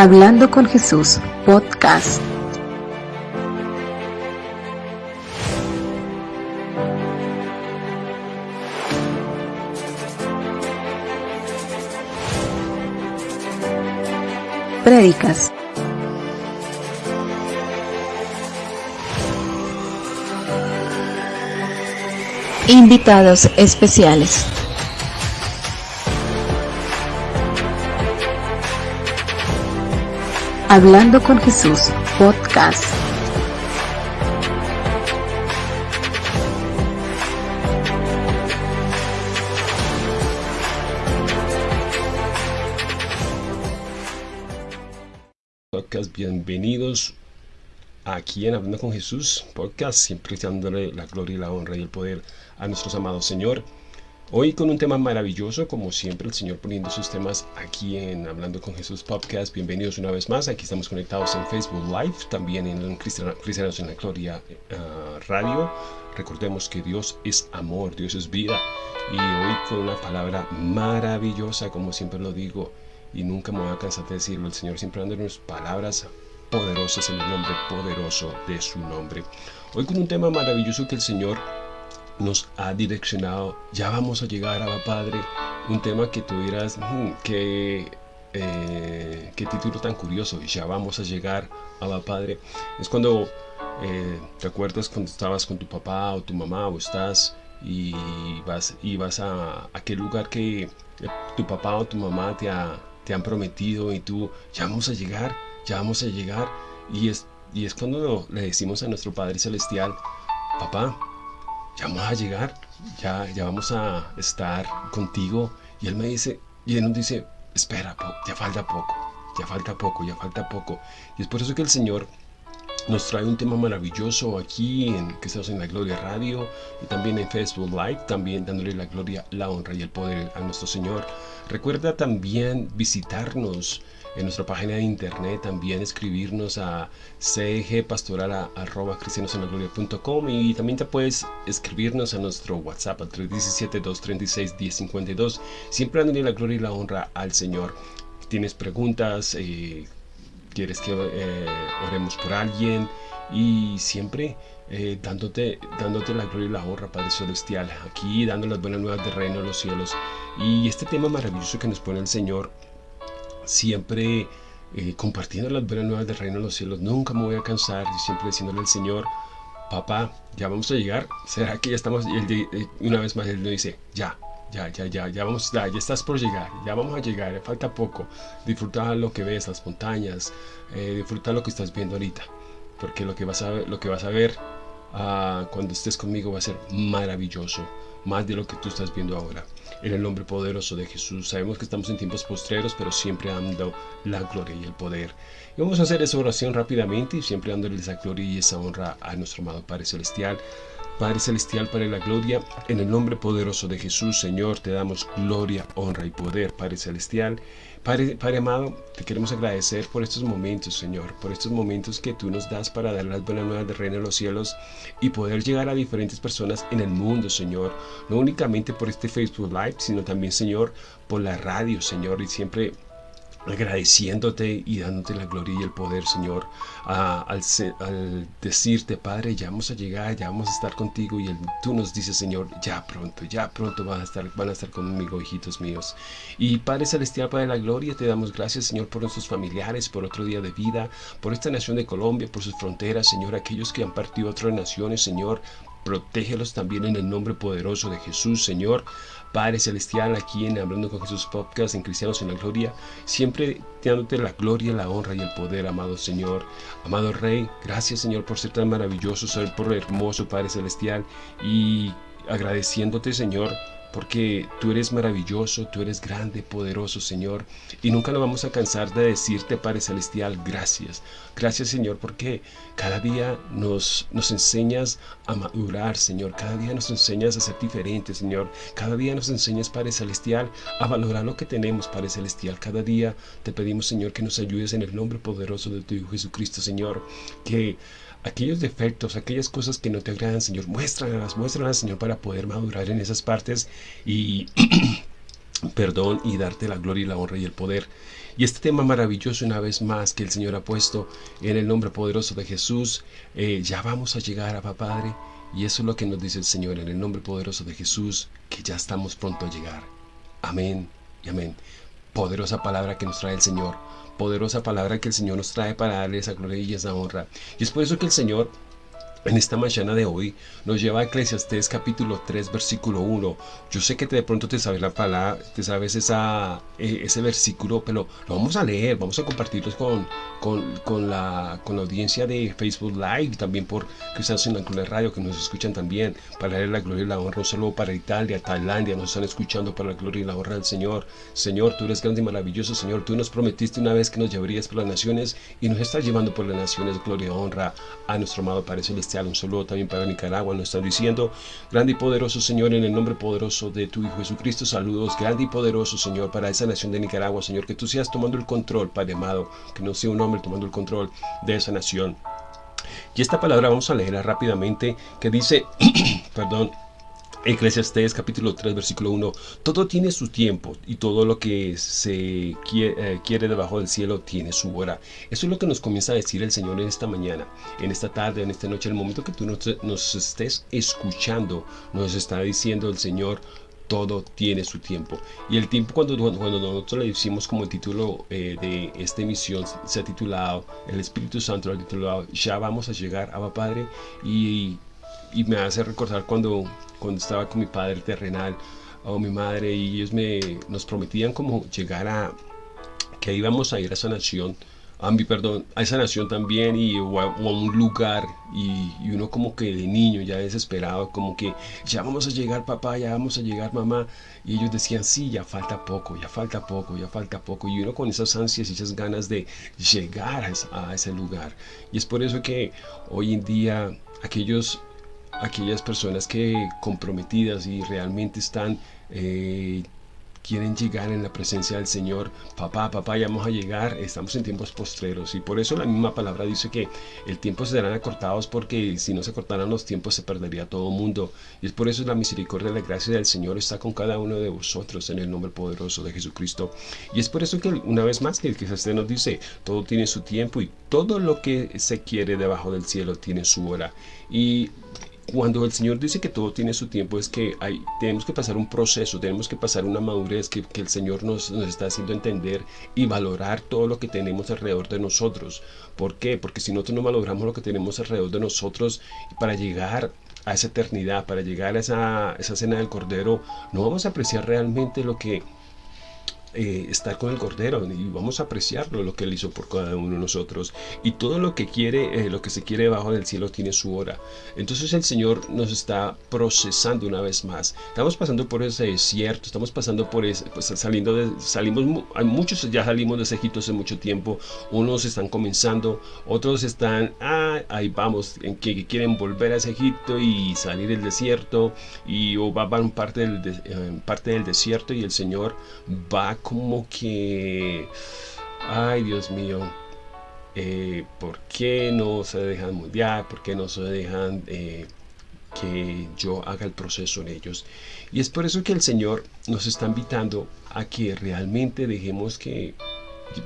Hablando con Jesús, podcast. Prédicas. Invitados especiales. Hablando con Jesús, podcast. Podcast, bienvenidos aquí en Hablando con Jesús, podcast, siempre dándole la gloria y la honra y el poder a nuestros amados Señor. Hoy con un tema maravilloso, como siempre el Señor poniendo sus temas aquí en Hablando con Jesús Podcast. Bienvenidos una vez más, aquí estamos conectados en Facebook Live, también en Cristianos en la Gloria eh, Radio. Recordemos que Dios es amor, Dios es vida. Y hoy con una palabra maravillosa, como siempre lo digo, y nunca me voy a cansar de decirlo, el Señor siempre dándonos palabras poderosas en el nombre poderoso de su nombre. Hoy con un tema maravilloso que el Señor nos ha direccionado. Ya vamos a llegar a Padre. Un tema que tuvieras hmm, que eh, qué título tan curioso. Ya vamos a llegar a Padre. Es cuando eh, te acuerdas cuando estabas con tu papá o tu mamá o estás y vas y vas a aquel lugar que tu papá o tu mamá te, te han prometido y tú ya vamos a llegar, ya vamos a llegar y es y es cuando le decimos a nuestro Padre celestial, papá, ya vamos a llegar, ya, ya vamos a estar contigo. Y él me dice, y él nos dice, espera, ya falta poco, ya falta poco, ya falta poco. Y es por eso que el Señor nos trae un tema maravilloso aquí en que estamos en la Gloria Radio y también en Facebook Live, también dándole la gloria, la honra y el poder a nuestro Señor. Recuerda también visitarnos en nuestra página de internet, también escribirnos a cgpastoral.com y también te puedes escribirnos a nuestro WhatsApp al 317-236-1052, siempre dándole la gloria y la honra al Señor. Tienes preguntas, eh, quieres que eh, oremos por alguien y siempre eh, dándote, dándote la gloria y la honra, Padre Celestial, aquí dando las buenas nuevas del reino de los cielos. Y este tema maravilloso que nos pone el Señor siempre eh, compartiendo las buenas nuevas del reino de los cielos. Nunca me voy a cansar, y siempre diciéndole al Señor, papá, ya vamos a llegar. ¿Será que ya estamos? Y él, eh, una vez más él le dice, ya, ya, ya, ya, ya vamos, ya, ya estás por llegar, ya vamos a llegar, falta poco. Disfruta lo que ves, las montañas, eh, disfruta lo que estás viendo ahorita, porque lo que vas a lo que vas a ver ah, cuando estés conmigo va a ser maravilloso, más de lo que tú estás viendo ahora en el nombre poderoso de Jesús. Sabemos que estamos en tiempos postreros, pero siempre dando la gloria y el poder. Y vamos a hacer esa oración rápidamente y siempre dándole esa gloria y esa honra a nuestro amado Padre Celestial. Padre Celestial, Padre la Gloria, en el nombre poderoso de Jesús, Señor, te damos gloria, honra y poder, Padre Celestial. Padre, amado, te queremos agradecer por estos momentos, Señor, por estos momentos que tú nos das para dar las buenas nuevas del reino de los cielos y poder llegar a diferentes personas en el mundo, Señor. No únicamente por este Facebook Live, sino también, Señor, por la radio, Señor, y siempre agradeciéndote y dándote la gloria y el poder, Señor, al, decirte, Padre, ya vamos a llegar, ya vamos a estar contigo y tú nos dices, Señor, ya pronto, ya pronto van a, estar, van a estar conmigo, hijitos míos. Y Padre Celestial, Padre de la Gloria, te damos gracias, Señor, por nuestros familiares, por otro día de vida, por esta nación de Colombia, por sus fronteras, Señor, aquellos que han partido a otras naciones, Señor, protégelos también en el nombre poderoso de Jesús, Señor. Padre Celestial, aquí en Hablando con Jesús Podcast, en Cristianos en la Gloria, siempre dándote la gloria, la honra y el poder, amado Señor. Amado Rey, gracias Señor por ser tan maravilloso, ser por hermoso, Padre Celestial, y agradeciéndote, Señor, porque tú eres maravilloso, tú eres grande, poderoso, Señor, y nunca nos vamos a cansar de decirte, Padre Celestial, gracias. Gracias, Señor, porque cada día nos, nos enseñas a madurar, Señor, cada día nos enseñas a ser diferentes, Señor, cada día nos enseñas, Padre Celestial, a valorar lo que tenemos, Padre Celestial, cada día te pedimos, Señor, que nos ayudes en el nombre poderoso de tu Hijo Jesucristo, Señor, que aquellos defectos, aquellas cosas que no te agradan, Señor, muéstralas, muéstralas, Señor, para poder madurar en esas partes y perdón y darte la gloria y la honra y el poder. Y este tema maravilloso una vez más que el Señor ha puesto en el nombre poderoso de Jesús, eh, ya vamos a llegar a Padre. Y eso es lo que nos dice el Señor en el nombre poderoso de Jesús, que ya estamos pronto a llegar. Amén y amén. Poderosa palabra que nos trae el Señor. Poderosa palabra que el Señor nos trae para darle esa gloria y esa honra. Y es por eso que el Señor en esta mañana de hoy nos lleva a Eclesiastés capítulo 3 versículo 1. Yo sé que de pronto te sabes la palabra, te sabes esa, e, ese versículo, pero lo vamos a leer, vamos a compartirlos con, con, la, con la audiencia de Facebook Live, también por Cristianos en la Radio que nos escuchan también, para leer la gloria y la honra, no solo para Italia, Tailandia, nos están escuchando para la gloria y la honra del Señor. Señor, tú eres grande y maravilloso, Señor, tú nos prometiste una vez que nos llevarías por las naciones y nos estás llevando por las naciones, gloria y honra a nuestro amado Padre Celestial un saludo también para Nicaragua. Nos están diciendo, grande y poderoso Señor, en el nombre poderoso de tu Hijo Jesucristo, saludos, grande y poderoso Señor, para esa nación de Nicaragua, Señor, que tú seas tomando el control, Padre amado, que no sea un hombre tomando el control de esa nación. Y esta palabra vamos a leerla rápidamente, que dice, perdón, Eclesiastés capítulo 3 versículo 1 Todo tiene su tiempo y todo lo que se eh, quiere, debajo del cielo tiene su hora. Eso es lo que nos comienza a decir el Señor en esta mañana, en esta tarde, en esta noche, el momento que tú nos, estés escuchando, nos está diciendo el Señor todo tiene su tiempo. Y el tiempo cuando, cuando nosotros le decimos como el título eh, de esta emisión se ha titulado, el Espíritu Santo lo ha titulado, ya vamos a llegar a Padre y, y me hace recordar cuando cuando estaba con mi padre terrenal o mi madre y ellos me, nos prometían como llegar a que íbamos a ir a esa nación a mi perdón, a esa nación también y o a, un lugar y, uno como que de niño ya desesperado, como que ya vamos a llegar papá, ya vamos a llegar mamá y ellos decían sí, ya falta poco, ya falta poco, ya falta poco y uno con esas ansias y esas ganas de llegar a ese lugar. Y es por eso que hoy en día aquellos aquellas personas que comprometidas y realmente están eh, quieren llegar en la presencia del Señor. Papá, papá, ya vamos a llegar. Estamos en tiempos postreros. Y por eso la misma palabra dice que el tiempo serán acortados porque si no se cortaran los tiempos se perdería todo el mundo. Y es por eso la misericordia y la gracia del Señor está con cada uno de vosotros en el nombre poderoso de Jesucristo. Y es por eso que una vez más el que se nos dice, todo tiene su tiempo y todo lo que se quiere debajo del cielo tiene su hora. Y cuando el Señor dice que todo tiene su tiempo, es que hay, tenemos que pasar un proceso, tenemos que pasar una madurez que, el Señor nos, nos, está haciendo entender y valorar todo lo que tenemos alrededor de nosotros. ¿Por qué? Porque si nosotros no valoramos lo que tenemos alrededor de nosotros para llegar a esa eternidad, para llegar a esa, esa cena del Cordero, no vamos a apreciar realmente lo que eh, estar con el Cordero y vamos a apreciarlo lo que Él hizo por cada uno de nosotros. Y todo lo que quiere, eh, lo que se quiere debajo del cielo tiene su hora. Entonces el Señor nos está procesando una vez más. Estamos pasando por ese desierto, estamos pasando por ese, pues, saliendo de, salimos, hay muchos ya salimos de ese Egipto hace mucho tiempo. Unos están comenzando, otros están, ah, ahí vamos, en que, quieren volver a ese Egipto y salir del desierto y o van parte del, eh, parte del desierto y el Señor va como que, ay Dios mío, eh, ¿por qué no se dejan moldear? ¿Por qué no se dejan eh, que yo haga el proceso en ellos? Y es por eso que el Señor nos está invitando a que realmente dejemos que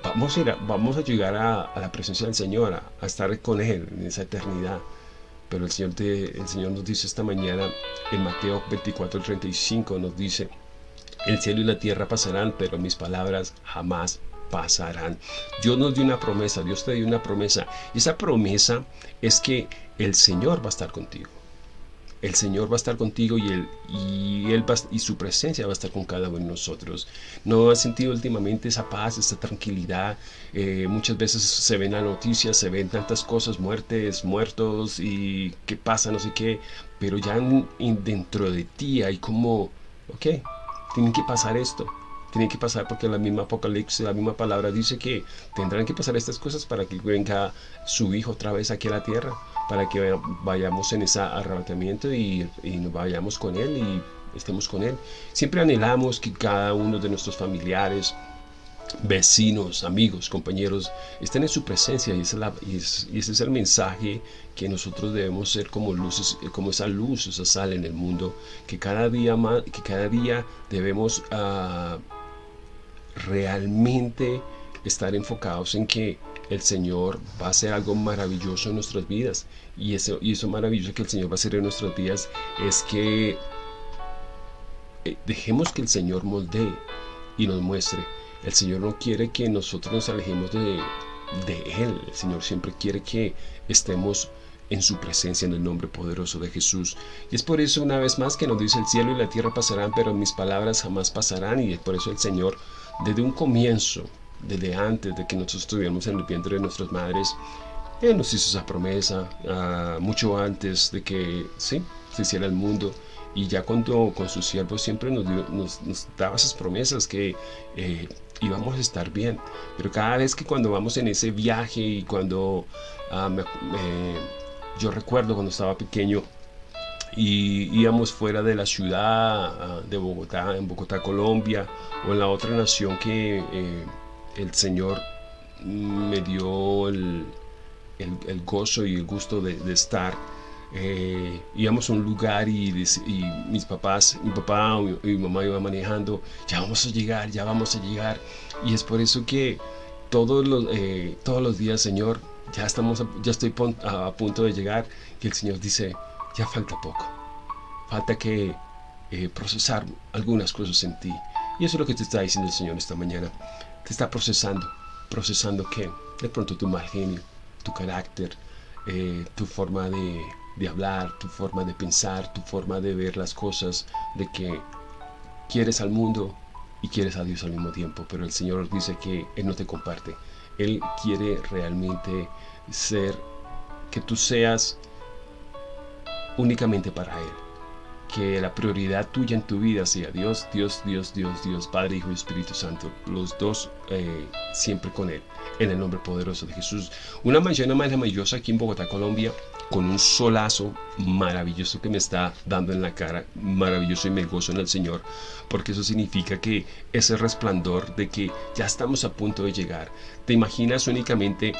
vamos a, ir vamos a llegar a, la presencia del Señor, a, estar con Él en esa eternidad. Pero el Señor, el Señor nos dice esta mañana en Mateo 24, 35, nos dice, el cielo y la tierra pasarán, pero mis palabras jamás pasarán. Dios nos dio una promesa, Dios te dio una promesa. Y esa promesa es que el Señor va a estar contigo. El Señor va a estar contigo y, él, y, él y su presencia va a estar con cada uno de nosotros. ¿No has sentido últimamente esa paz, esa tranquilidad? Eh, muchas veces se ven las noticias, se ven tantas cosas, muertes, muertos y qué pasa, no sé qué. Pero ya dentro de ti hay como, ok, tienen que pasar esto. Tienen que pasar porque la misma Apocalipsis, la misma palabra dice que tendrán que pasar estas cosas para que venga su Hijo otra vez aquí a la tierra, para que vayamos en ese arrebatamiento y, y vayamos con Él y estemos con Él. Siempre anhelamos que cada uno de nuestros familiares vecinos, amigos, compañeros, estén en su presencia y ese, es el mensaje que nosotros debemos ser como luces, como esa luz, esa sal en el mundo, que cada día que cada día debemos uh, realmente estar enfocados en que el Señor va a hacer algo maravilloso en nuestras vidas. Y eso, y eso maravilloso que el Señor va a hacer en nuestras vidas es que eh, dejemos que el Señor moldee y nos muestre. El Señor no quiere que nosotros nos alejemos de, de Él. El Señor siempre quiere que estemos en su presencia en el nombre poderoso de Jesús. Y es por eso una vez más que nos dice el cielo y la tierra pasarán, pero mis palabras jamás pasarán. Y es por eso el Señor desde un comienzo desde antes de que nosotros estuviéramos en el vientre de nuestras madres, Él nos hizo esa promesa ah, mucho antes de que sí, se hiciera el mundo. Y ya cuando con sus siervos siempre nos, nos, daba esas promesas que eh, íbamos a estar bien. Pero cada vez que cuando vamos en ese viaje y cuando ah, yo recuerdo cuando estaba pequeño y íbamos fuera de la ciudad ah, de Bogotá, en Bogotá, Colombia, o en la otra nación que eh, el Señor me dio el, gozo y el gusto de, estar. Eh, íbamos a un lugar y, mis papás, mi papá y mi mamá iban manejando, ya vamos a llegar, ya vamos a llegar. Y es por eso que todos los, eh, todos los días, Señor, ya, estamos, ya estoy a, punto de llegar, que el Señor dice, ya falta poco. Falta que eh, procesar algunas cosas en ti. Y eso es lo que te está diciendo el Señor esta mañana te está procesando. ¿Procesando qué? De pronto tu mal genio, tu carácter, tu forma de, de hablar, tu forma de pensar, tu forma de ver las cosas, de que quieres al mundo y quieres a Dios al mismo tiempo, pero el Señor dice que Él no te comparte. Él quiere realmente ser, que tú seas únicamente para Él que la prioridad tuya en tu vida sea Dios, Dios, Dios, Dios, Dios, Padre, Hijo y Espíritu Santo, los dos eh, siempre con Él, en el nombre poderoso de Jesús. Una mañana maravillosa aquí en Bogotá, Colombia, con un solazo maravilloso que me está dando en la cara, maravilloso y me gozo en el Señor, porque eso significa que ese resplandor de que ya estamos a punto de llegar, te imaginas únicamente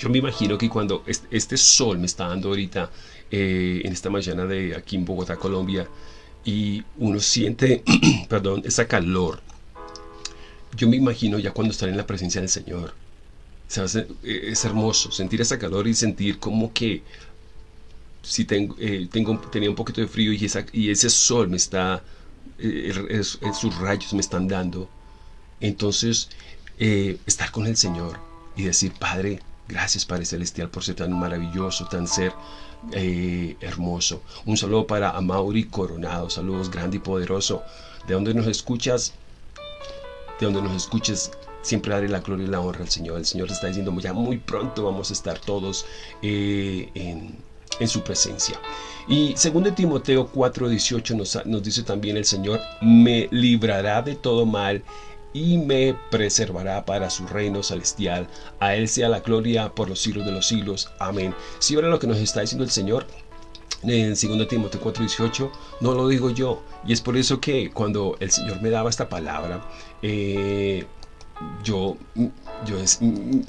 yo me imagino que cuando este sol me está dando ahorita eh, en esta mañana de aquí en Bogotá, Colombia, y uno siente, perdón, esa calor. Yo me imagino ya cuando están en la presencia del Señor. Eh, es hermoso sentir esa calor y sentir como que si tengo, eh, tengo tenía un poquito de frío y, esa, y ese sol me está, sus rayos me están dando. Entonces, estar con el Señor y decir, Padre, gracias Padre Celestial por ser tan maravilloso, tan ser eh, hermoso. Un saludo para Amaury Coronado, saludos grande y poderoso. De donde nos escuchas, de donde nos escuches, siempre daré la gloria y la honra al Señor. El Señor está diciendo, ya muy pronto vamos a estar todos eh, en, en, su presencia. Y segundo Timoteo 4:18 nos, nos dice también el Señor, me librará de todo mal y me preservará para su reino celestial. A Él sea la gloria por los siglos de los siglos. Amén. Si ahora lo que nos está diciendo el Señor en 2 Timoteo 4:18, no lo digo yo. Y es por eso que cuando el Señor me daba esta palabra, eh, yo, yo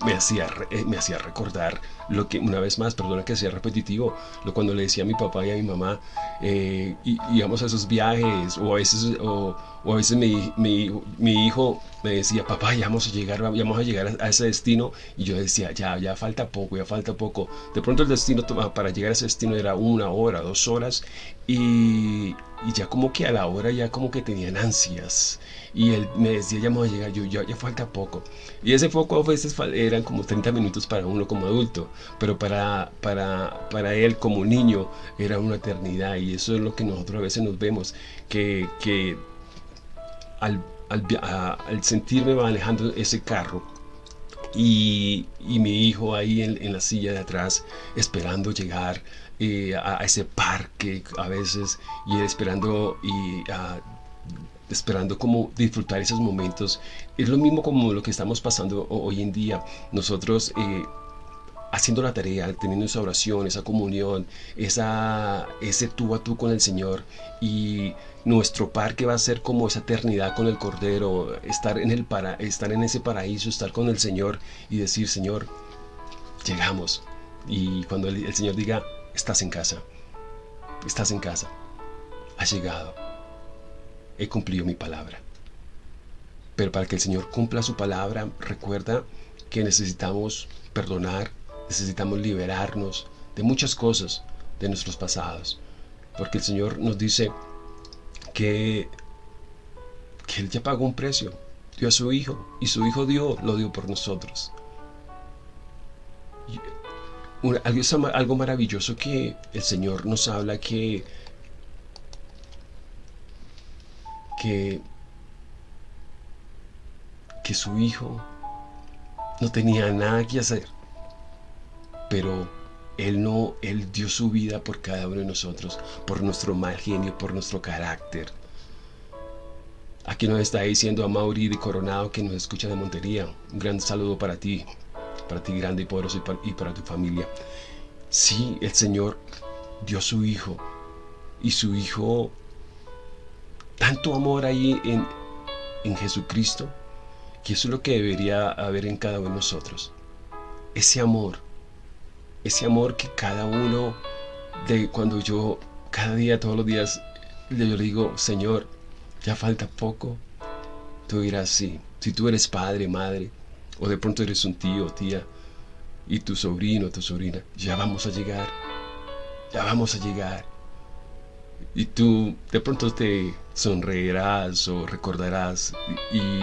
me, hacía, eh, me hacía recordar lo que, una vez más, perdona que sea repetitivo, lo cuando le decía a mi papá y a mi mamá, eh, íbamos a esos viajes, o a veces, o, a veces mi, mi, hijo me decía, papá, ya vamos a llegar, vamos a, llegar a, ese destino, y yo decía, ya, ya falta poco, ya falta poco. De pronto el destino, para llegar a ese destino era una hora, dos horas, y, y ya como que a la hora ya como que tenían ansias y él me decía ya vamos a llegar yo ya, falta poco y ese poco a veces eran como 30 minutos para uno como adulto pero para, para, para él como niño era una eternidad y eso es lo que nosotros a veces nos vemos que, que al, al, al sentirme manejando ese carro y, y, mi hijo ahí en, en, la silla de atrás esperando llegar eh, a, ese parque a veces y esperando y esperando como disfrutar esos momentos. Es lo mismo como lo que estamos pasando hoy en día. Nosotros eh, haciendo la tarea, teniendo esa oración, esa comunión, esa, ese tú a tú con el Señor y nuestro parque va a ser como esa eternidad con el Cordero, estar en, el para, estar en ese paraíso, estar con el Señor y decir, Señor, llegamos. Y cuando el, el Señor diga, estás en casa, estás en casa, has llegado, he cumplido mi palabra. Pero para que el Señor cumpla su palabra, recuerda que necesitamos perdonar, necesitamos liberarnos de muchas cosas de nuestros pasados. Porque el Señor nos dice que, que Él ya pagó un precio, dio a su Hijo, y su Hijo dio, lo dio por nosotros. algo, algo maravilloso que el Señor nos habla que, que, que su Hijo no tenía nada que hacer pero Él no, Él dio su vida por cada uno de nosotros, por nuestro mal genio, por nuestro carácter. Aquí nos está diciendo a Mauri de Coronado que nos escucha de Montería. Un gran saludo para ti, para ti grande y poderoso y para, y para tu familia. Sí, el Señor dio su Hijo y su Hijo, tanto amor ahí en, en Jesucristo, que eso es lo que debería haber en cada uno de nosotros. Ese amor ese amor que cada uno de cuando yo cada día, todos los días, yo le digo, Señor, ya falta poco. Tú dirás, sí, si tú eres padre, madre, o de pronto eres un tío, tía, y tu sobrino, tu sobrina, ya vamos a llegar, ya vamos a llegar. Y tú de pronto te sonreirás o recordarás y,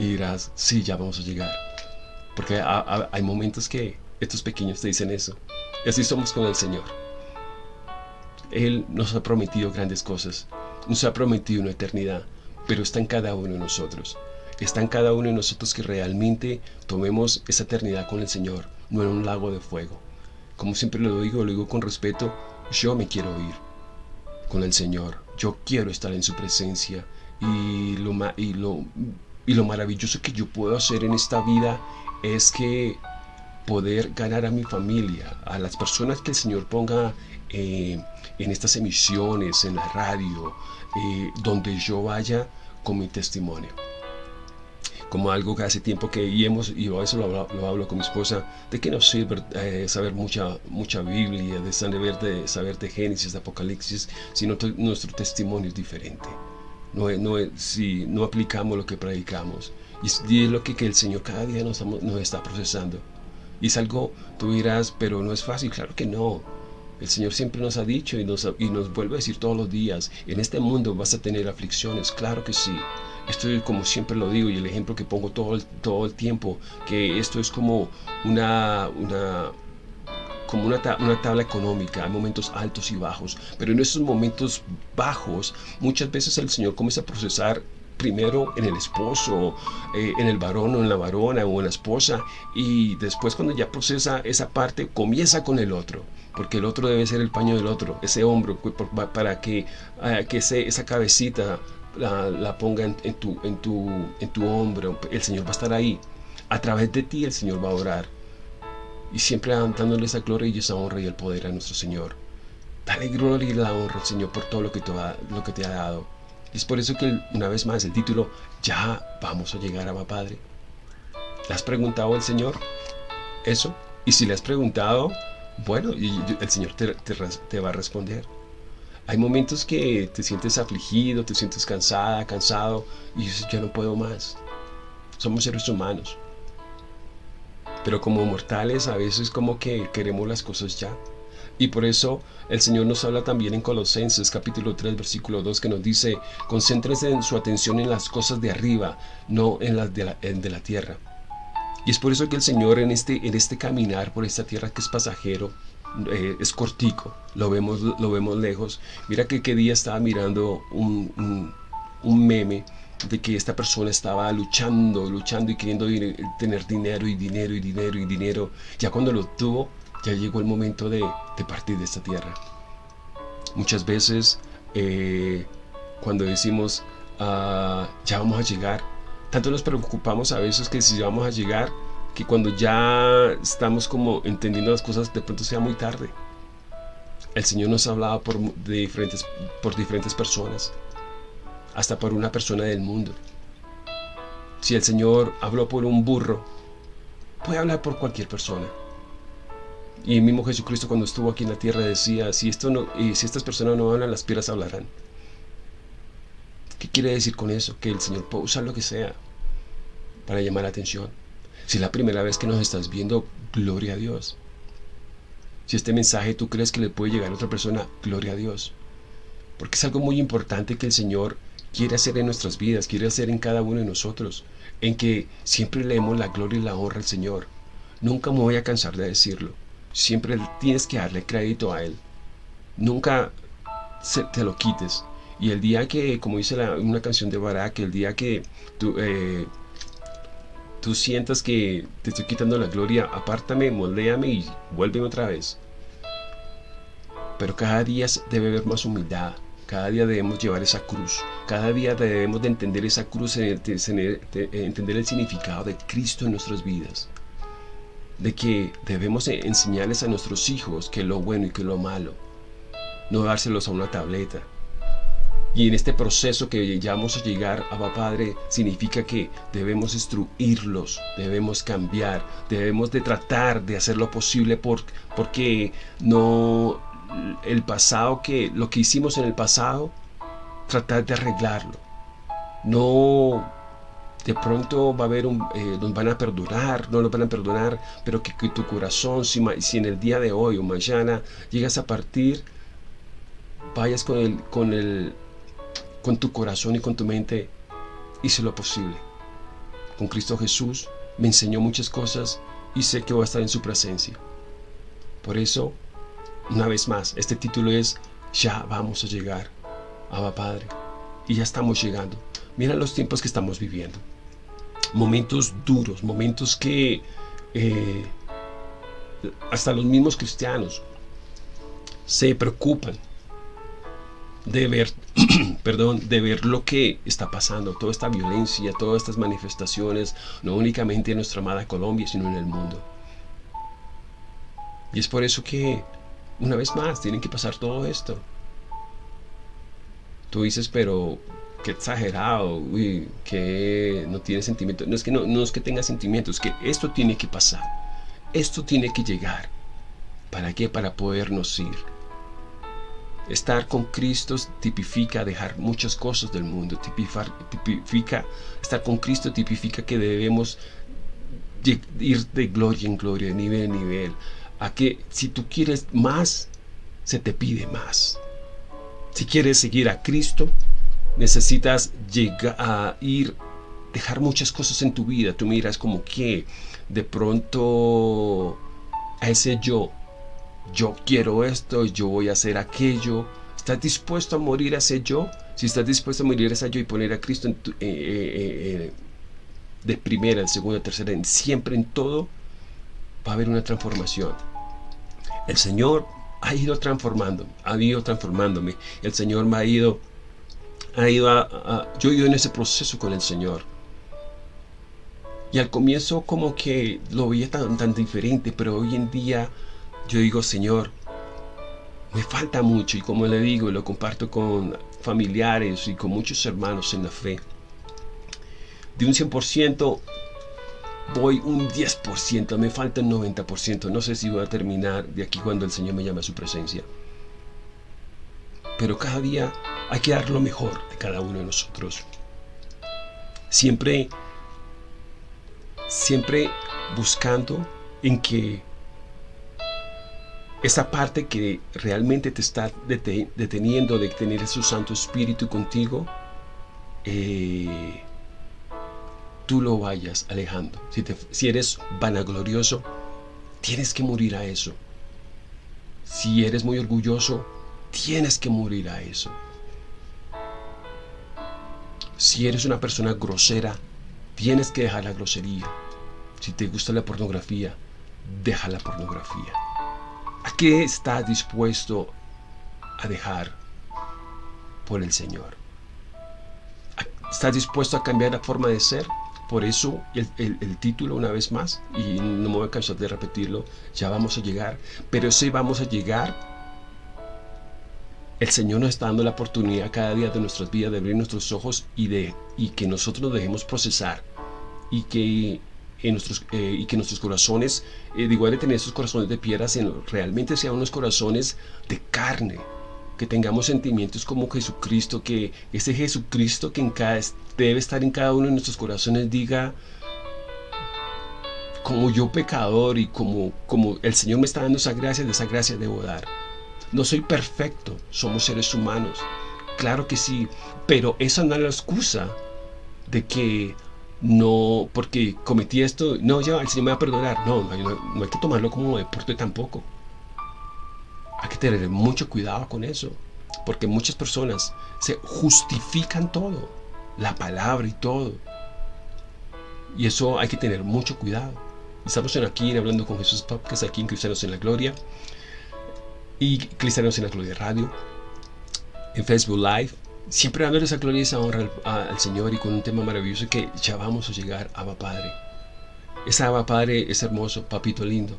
y dirás, sí, ya vamos a llegar. Porque hay momentos que estos pequeños te dicen eso. Y así somos con el Señor. Él nos ha prometido grandes cosas. Nos ha prometido una eternidad. Pero está en cada uno de nosotros. Está en cada uno de nosotros que realmente tomemos esa eternidad con el Señor, no en un lago de fuego. Como siempre lo digo, lo digo con respeto, yo me quiero ir con el Señor. Yo quiero estar en su presencia. Y lo, y lo, y lo maravilloso que yo puedo hacer en esta vida es que poder ganar a mi familia, a las personas que el Señor ponga eh, en estas emisiones, en la radio, eh, donde yo vaya con mi testimonio. Como algo que hace tiempo que y y eso lo, hablo con mi esposa, de que no sirve eh, saber mucha, mucha Biblia, de saber, de saber de Génesis, de Apocalipsis, sino nuestro testimonio es diferente. No, no, si no aplicamos lo que predicamos. Y es lo que, que el Señor cada día nos, nos está procesando. Y es algo, tú dirás, pero no es fácil, claro que no. El Señor siempre nos ha dicho y nos, y nos vuelve a decir todos los días, en este mundo vas a tener aflicciones, claro que sí. Esto es como siempre lo digo y el ejemplo que pongo todo el, todo el tiempo, que esto es como una, una, como una, una, tabla económica, hay momentos altos y bajos, pero en esos momentos bajos muchas veces el Señor comienza a procesar primero en el esposo, eh, en el varón o en la varona o en la esposa y después cuando ya procesa esa parte comienza con el otro porque el otro debe ser el paño del otro, ese hombro para que, ah, que esa cabecita la, ponga en, tu, en, tu, en tu hombro, el Señor va a estar ahí, a través de ti el Señor va a orar y siempre dándole esa gloria y esa honra y el poder a nuestro Señor. Dale gloria y la honra al Señor por todo lo que te lo que te ha dado es por eso que una vez más el título, ya vamos a llegar a mi Padre. ¿Le has preguntado al Señor eso? Y si le has preguntado, bueno, el Señor te, va a responder. Hay momentos que te sientes afligido, te sientes cansada, cansado y dices, ya no puedo más. Somos seres humanos. Pero como mortales a veces como que queremos las cosas ya. Y por eso el Señor nos habla también en Colosenses capítulo 3 versículo 2 que nos dice, concéntrense en su atención en las cosas de arriba, no en las de la, de la tierra. Y es por eso que el Señor en este, en este caminar por esta tierra que es pasajero, eh, es cortico, lo vemos, lo vemos lejos. Mira que qué día estaba mirando un, un meme de que esta persona estaba luchando, luchando y queriendo tener dinero y dinero y dinero y dinero. Ya cuando lo tuvo, ya llegó el momento de, partir de esta tierra. Muchas veces eh, cuando decimos ah, ya vamos a llegar, tanto nos preocupamos a veces que si vamos a llegar, que cuando ya estamos como entendiendo las cosas de pronto sea muy tarde. El Señor nos ha hablado por diferentes, por diferentes personas, hasta por una persona del mundo. Si el Señor habló por un burro, puede hablar por cualquier persona. Y el mismo Jesucristo cuando estuvo aquí en la tierra decía, si, esto no, si estas personas no hablan, las piedras hablarán. ¿Qué quiere decir con eso? Que el Señor puede usar lo que sea para llamar la atención. Si es la primera vez que nos estás viendo, gloria a Dios. Si este mensaje tú crees que le puede llegar a otra persona, gloria a Dios. Porque es algo muy importante que el Señor quiere hacer en nuestras vidas, quiere hacer en cada uno de nosotros, en que siempre leemos la gloria y la honra al Señor. Nunca me voy a cansar de decirlo. Siempre tienes que darle crédito a Él. Nunca se, te lo quites. Y el día que, como dice una canción de Barak, el día que tú, eh, tú sientas que te estoy quitando la gloria, apártame, moldéame y vuélveme otra vez. Pero cada día debe haber más humildad, cada día debemos llevar esa cruz, cada día debemos de entender esa cruz, entender el significado de Cristo en nuestras vidas. De que debemos enseñarles a nuestros hijos que lo bueno y que lo malo, no dárselos a una tableta, y en este proceso que ya vamos a llegar a Padre, significa que debemos instruirlos, debemos cambiar, debemos de tratar de hacer lo posible por, porque no el pasado que lo que hicimos en el pasado, tratar de arreglarlo. No de pronto va a haber un, eh, nos van a perdonar, no nos van a perdonar, pero que, tu corazón, si, si, en el día de hoy o mañana llegas a partir, vayas con el con tu corazón y con tu mente hice lo posible. Con Cristo Jesús me enseñó muchas cosas y sé que voy a estar en su presencia. Por eso, una vez más, este título es Ya vamos a llegar, Abba Padre. Y ya estamos llegando. Mira los tiempos que estamos viviendo. Momentos duros, momentos que eh, hasta los mismos cristianos se preocupan de ver, perdón, de ver lo que está pasando, toda esta violencia, todas estas manifestaciones, no únicamente en nuestra amada Colombia, sino en el mundo. Y es por eso que, una vez más, tienen que pasar todo esto. Tú dices, pero qué exagerado, uy, que no tiene sentimientos. No es que no, no es que tenga sentimientos, es que esto tiene que pasar. Esto tiene que llegar. ¿Para qué? Para podernos ir Estar con Cristo tipifica dejar muchas cosas del mundo, tipifica, estar con Cristo tipifica que debemos ir de gloria en gloria, de nivel en nivel, a que si tú quieres más, se te pide más. Si quieres seguir a Cristo, necesitas llegar a ir, dejar muchas cosas en tu vida. Tú miras como que de pronto a ese yo yo quiero esto, yo voy a hacer aquello. ¿Estás dispuesto a morir a ese yo? Si estás dispuesto a morir a ese yo y poner a Cristo en eh, eh, eh, de primera, de segunda, tercera, en, siempre en todo, va a haber una transformación. El Señor ha ido transformando, ha ido transformándome. El Señor me ha ido, ha ido a, yo he ido en ese proceso con el Señor. Y al comienzo como que lo veía tan, tan diferente, pero hoy en día yo digo, Señor, me falta mucho y como le digo, lo comparto con familiares y con muchos hermanos en la fe. De un 100% voy un 10%, me falta un 90%. No sé si voy a terminar de aquí cuando el Señor me llame a su presencia. Pero cada día hay que dar lo mejor de cada uno de nosotros. Siempre, siempre buscando en que esa parte que realmente te está deteniendo de tener su Santo Espíritu contigo, eh, tú lo vayas alejando. Si, si eres vanaglorioso, tienes que morir a eso. Si eres muy orgulloso, tienes que morir a eso. Si eres una persona grosera, tienes que dejar la grosería. Si te gusta la pornografía, deja la pornografía. ¿A qué estás dispuesto a dejar por el Señor? ¿Estás dispuesto a cambiar la forma de ser? Por eso el, el, título una vez más, y no me voy a cansar de repetirlo, ya vamos a llegar, pero si vamos a llegar el Señor nos está dando la oportunidad cada día de nuestras vidas de abrir nuestros ojos y, de, y que nosotros nos dejemos procesar y que, en nuestros, eh, y que nuestros corazones, eh, de igual de tener esos corazones de piedra, realmente sean unos corazones de carne, que tengamos sentimientos como Jesucristo, que ese Jesucristo que en cada, debe estar en cada uno de nuestros corazones diga, como yo pecador y como, como el Señor me está dando esa gracia, de esa gracia debo dar. No soy perfecto, somos seres humanos. Claro que sí, pero esa no es la excusa de que no, porque cometí esto, no, ya el Señor me va a perdonar. No, no, hay que tomarlo como deporte tampoco. Hay que tener mucho cuidado con eso, porque muchas personas se justifican todo, la palabra y todo. Y eso hay que tener mucho cuidado. Estamos aquí Hablando con Jesús Podcast, aquí en Cristianos en la Gloria y Cristianos en la Gloria Radio, en Facebook Live, siempre dando esa gloria y esa honra al, Señor y con un tema maravilloso que ya vamos a llegar a Abba Padre. Ese Abba Padre es hermoso, papito lindo.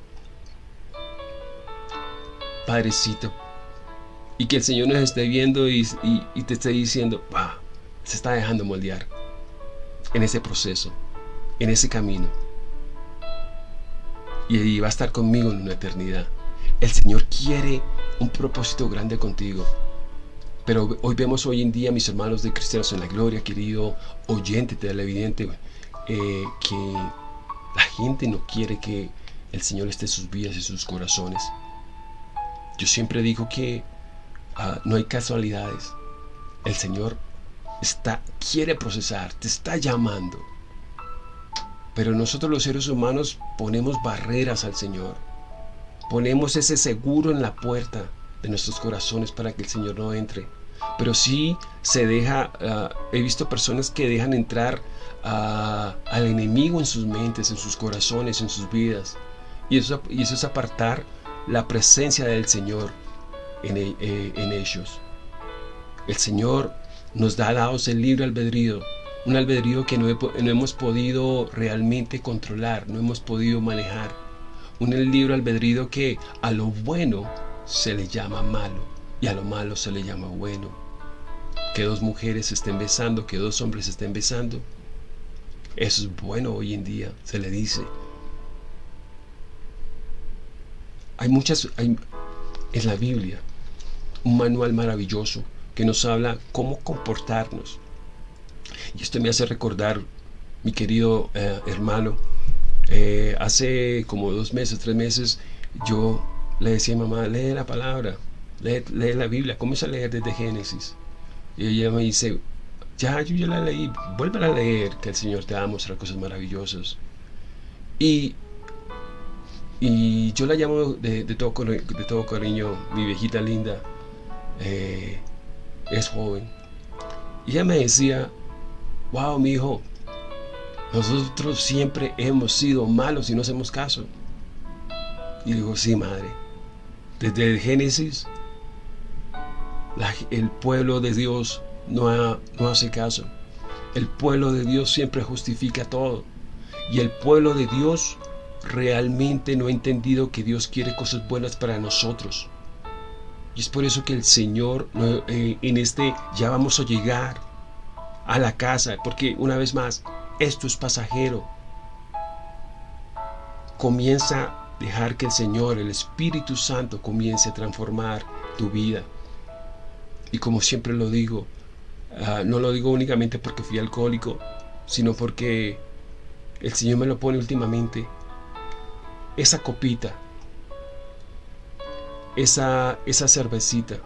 Padrecito. Y que el Señor nos esté viendo y, te esté diciendo, va, se está dejando moldear en ese proceso, en ese camino. Y va a estar conmigo en una eternidad. El Señor quiere un propósito grande contigo. Pero hoy vemos hoy en día, mis hermanos de Cristianos en la Gloria, querido oyente televidente, eh, que la gente no quiere que el Señor esté en sus vidas y sus corazones. Yo siempre digo que ah, no hay casualidades. El Señor está, quiere procesar, te está llamando. Pero nosotros los seres humanos ponemos barreras al Señor ponemos ese seguro en la puerta de nuestros corazones para que el Señor no entre. Pero sí se deja, ah, he visto personas que dejan entrar al enemigo en sus mentes, en sus corazones, en sus vidas. Y eso, y eso es apartar la presencia del Señor en, eh, ellos. El Señor nos da dados el libre albedrío, un albedrío que no, no hemos podido realmente controlar, no hemos podido manejar un libro albedrío que a lo bueno se le llama malo y a lo malo se le llama bueno. Que dos mujeres estén besando, que dos hombres estén besando. Eso es bueno hoy en día, se le dice. Hay muchas, hay, en la Biblia, un manual maravilloso que nos habla cómo comportarnos. Y esto me hace recordar, mi querido eh, hermano, eh, hace como dos meses, tres meses, yo le decía a mamá, lee la palabra, lee, la Biblia, comienza a leer desde Génesis. Y ella me dice, ya, yo ya la leí, vuelve a leer, que el Señor te va a mostrar cosas maravillosas. Y, y yo la llamo de, todo, de todo cariño, mi viejita linda, eh, es joven. Y ella me decía, wow, mi hijo, nosotros siempre hemos sido malos y no hacemos caso. Y digo, sí, madre. Desde el Génesis, el pueblo de Dios no, hace caso. El pueblo de Dios siempre justifica todo. Y el pueblo de Dios realmente no ha entendido que Dios quiere cosas buenas para nosotros. Y es por eso que el Señor eh, en este ya vamos a llegar a la casa, porque una vez más, esto es pasajero. Comienza a dejar que el Señor, el Espíritu Santo, comience a transformar tu vida. Y como siempre lo digo, ah, no lo digo únicamente porque fui alcohólico, sino porque el Señor me lo pone últimamente. Esa copita, esa, esa cervecita,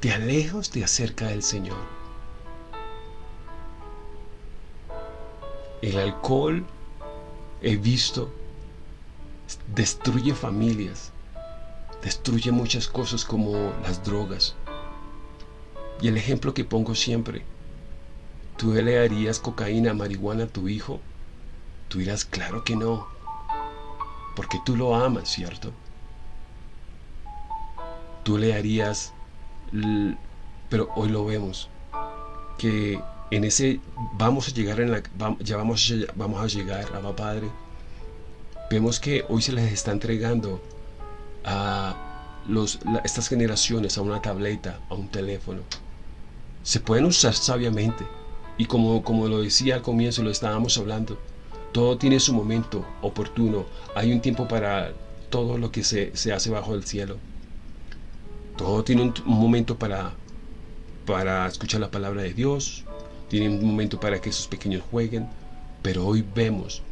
te alejas, te acerca del Señor. El alcohol, he visto, destruye familias, destruye muchas cosas como las drogas. Y el ejemplo que pongo siempre, ¿tú le darías cocaína, marihuana a tu hijo? Tú dirás, claro que no, porque tú lo amas, ¿cierto? Tú le harías, pero hoy lo vemos, que en ese vamos a llegar en la ya vamos a, vamos a llegar a Padre vemos que hoy se les está entregando a los, estas generaciones a una tableta a un teléfono se pueden usar sabiamente. Y como, como lo decía al comienzo lo estábamos hablando todo tiene su momento oportuno. Hay un tiempo para todo lo que se, se hace bajo el cielo. Todo tiene un, un momento para para escuchar la palabra de Dios. Tienen un momento para que esos pequeños jueguen, pero hoy vemos,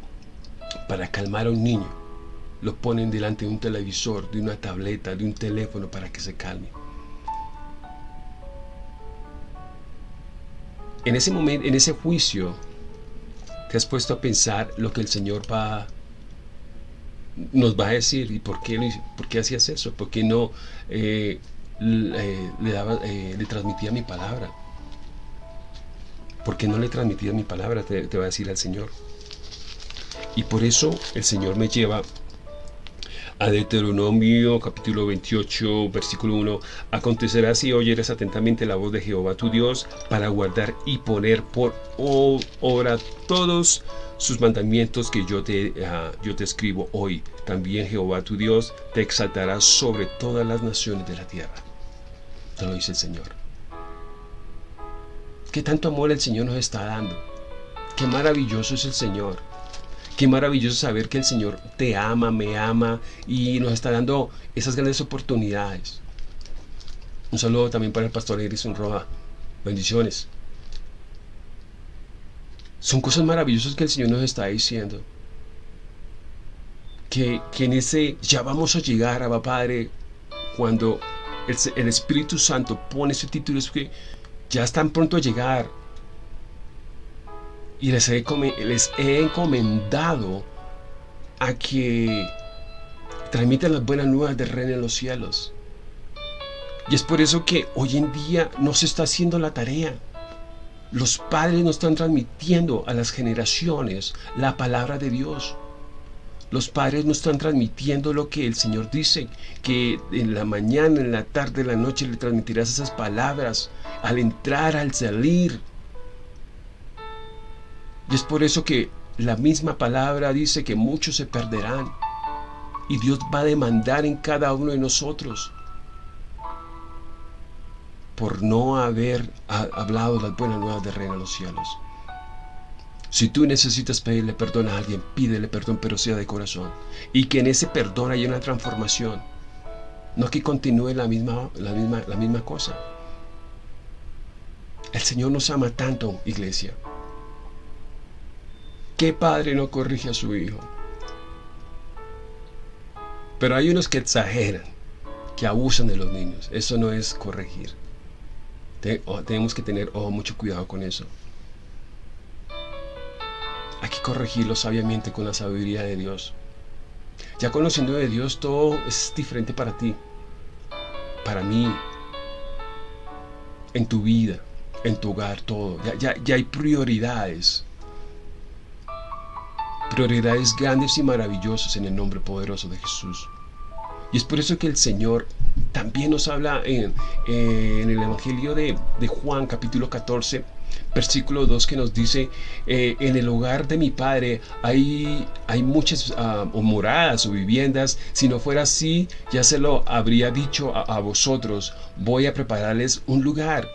para calmar a un niño, lo ponen delante de un televisor, de una tableta, de un teléfono para que se calme. En ese momento, en ese juicio, te has puesto a pensar lo que el Señor va nos va a decir y por qué, por qué hacías eso, por qué no eh, le, daba, eh, le transmitía mi palabra porque no le transmitía mi palabra, te, va a decir al Señor. Y por eso el Señor me lleva a Deuteronomio capítulo 28 versículo 1 Acontecerá si oyeres atentamente la voz de Jehová tu Dios para guardar y poner por obra todos sus mandamientos que yo te, ah, yo te escribo hoy. También Jehová tu Dios te exaltará sobre todas las naciones de la tierra. Te lo dice el Señor. Qué tanto amor el Señor nos está dando. Qué maravilloso es el Señor. Qué maravilloso saber que el Señor te ama, me ama y nos está dando esas grandes oportunidades. Un saludo también para el pastor Edison Roja. Bendiciones. Son cosas maravillosas que el Señor nos está diciendo. Que, en ese ya vamos a llegar a Padre cuando el, el Espíritu Santo pone ese título es que ya están pronto a llegar. Y les he, les he encomendado a que transmitan las buenas nuevas del reino en los cielos. Y es por eso que hoy en día no se está haciendo la tarea. Los padres no están transmitiendo a las generaciones la palabra de Dios. Los padres no están transmitiendo lo que el Señor dice, que en la mañana, en la tarde, en la noche le transmitirás esas palabras al entrar, al salir. Y es por eso que la misma palabra dice que muchos se perderán. Y Dios va a demandar en cada uno de nosotros por no haber hablado las buenas nuevas de Reino de los cielos. Si tú necesitas pedirle perdón a alguien, pídele perdón, pero sea de corazón. Y que en ese perdón haya una transformación. No que continúe la misma, la misma, la misma cosa. El Señor nos ama tanto, iglesia. ¿Qué padre no corrige a su hijo? Pero hay unos que exageran, que abusan de los niños. Eso no es corregir. Tenemos que tener mucho cuidado con eso. Hay que corregirlo sabiamente con la sabiduría de Dios. Ya conociendo de Dios, todo es diferente para ti, para mí, en tu vida, en tu hogar, todo. Ya, ya, hay prioridades. Prioridades grandes y maravillosas en el nombre poderoso de Jesús. Y es por eso que el Señor también nos habla en, en el Evangelio de, de Juan capítulo 14 versículo 2 que nos dice, eh, en el hogar de mi padre hay, hay muchas uh, moradas o viviendas, si no fuera así, ya se lo habría dicho a, vosotros, voy a prepararles un lugar.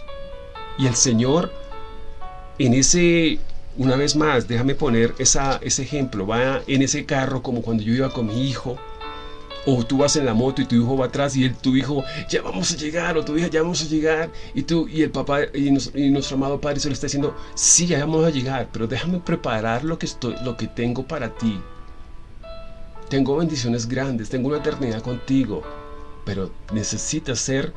Y el Señor, en ese, una vez más, déjame poner esa, ese ejemplo, va en ese carro como cuando yo iba con mi hijo, o tú vas en la moto y tu hijo va atrás y tu hijo, ya vamos a llegar, o tu hija, ya vamos a llegar. Y tú y el papá y, nuestro amado Padre se le está diciendo, sí, ya vamos a llegar, pero déjame preparar lo que, estoy, lo que tengo para ti. Tengo bendiciones grandes, tengo una eternidad contigo, pero necesitas ser,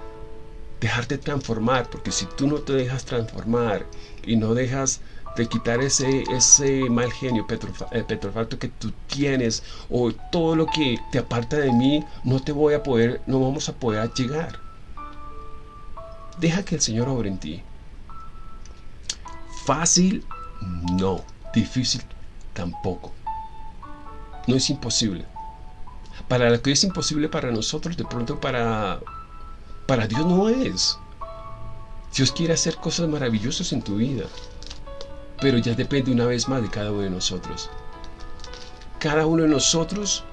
dejarte transformar, porque si tú no te dejas transformar y no dejas de quitar ese, ese mal genio eh, petrofacto que tú tienes o todo lo que te aparta de mí, no te voy a poder, no vamos a poder llegar. Deja que el Señor obre en ti. Fácil, no. Difícil, tampoco. No es imposible. Para lo que es imposible para nosotros, de pronto para, para Dios no es. Dios quiere hacer cosas maravillosas en tu vida. Pero ya depende una vez más de cada uno de nosotros. Cada uno de nosotros,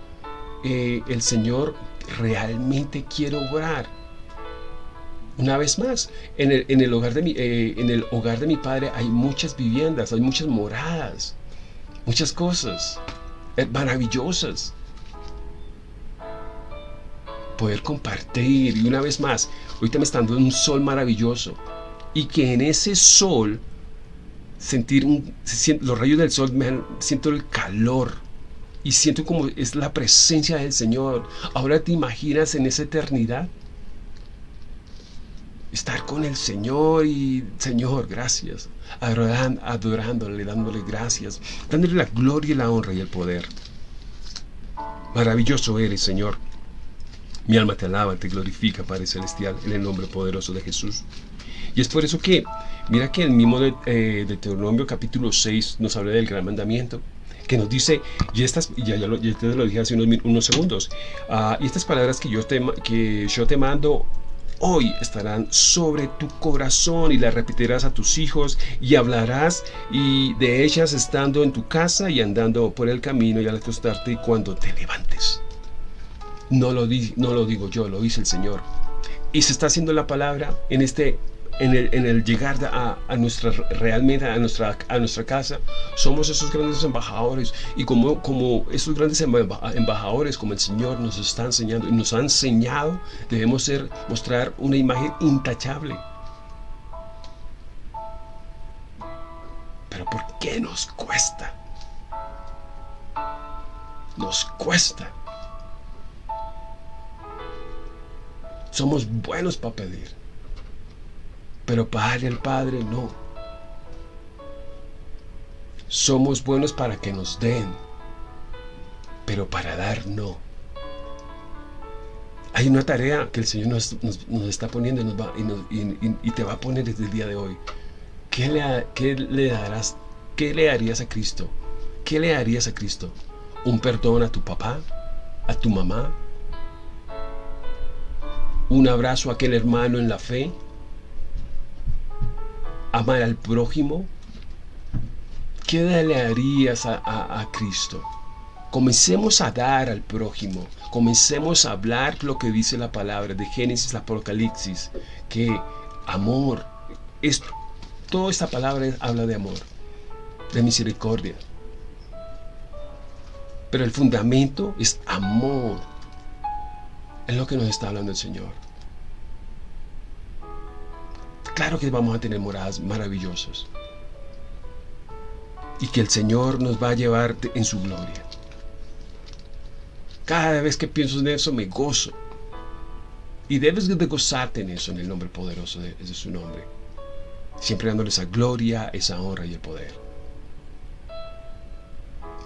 eh, el Señor realmente quiere obrar. Una vez más, en el, hogar de mi, eh, en el hogar de mi padre hay muchas viviendas, hay muchas moradas, muchas cosas eh, maravillosas. Poder compartir y una vez más, ahorita me está dando un sol maravilloso y que en ese sol sentir un, los rayos del sol, siento el calor y siento como es la presencia del Señor. Ahora te imaginas en esa eternidad estar con el Señor y Señor, gracias, adorándole, dándole gracias, dándole la gloria la honra y el poder. Maravilloso eres, Señor. Mi alma te alaba, te glorifica, Padre Celestial, en el nombre poderoso de Jesús. Y es por eso que, mira que el mismo de, eh, Deuteronomio capítulo 6 nos habla del gran mandamiento, que nos dice, y estas, ya, ya, lo, te lo dije hace unos, segundos, ah, y estas palabras que yo, te, que yo te mando hoy estarán sobre tu corazón y las repetirás a tus hijos y hablarás y de ellas estando en tu casa y andando por el camino y al acostarte y cuando te levantes. No lo, no lo digo yo, lo dice el Señor. Y se está haciendo la palabra en este en el, llegar a, nuestra realmente a nuestra, a nuestra casa, somos esos grandes embajadores y como, como esos grandes embajadores como el Señor nos está enseñando y nos ha enseñado, debemos ser, mostrar una imagen intachable. Pero ¿por qué nos cuesta? Nos cuesta. Somos buenos para pedir pero para darle al Padre no. Somos buenos para que nos den, pero para dar no. Hay una tarea que el Señor nos, está poniendo y, te va a poner desde el día de hoy. ¿Qué le, ¿Qué darás? ¿Qué le harías a Cristo? ¿Qué le harías a Cristo? ¿Un perdón a tu papá? ¿A tu mamá? ¿Un abrazo a aquel hermano en la fe? Amar al prójimo, ¿qué le harías a, Cristo? Comencemos a dar al prójimo, comencemos a hablar lo que dice la palabra de Génesis, Apocalipsis, que amor, es, toda esta palabra habla de amor, de misericordia. Pero el fundamento es amor. Es lo que nos está hablando el Señor. Claro que vamos a tener moradas maravillosas. Y que el Señor nos va a llevar en su gloria. Cada vez que pienso en eso me gozo. Y debes de gozarte en eso, en el nombre poderoso de, su nombre. Siempre dándole esa gloria, esa honra y el poder.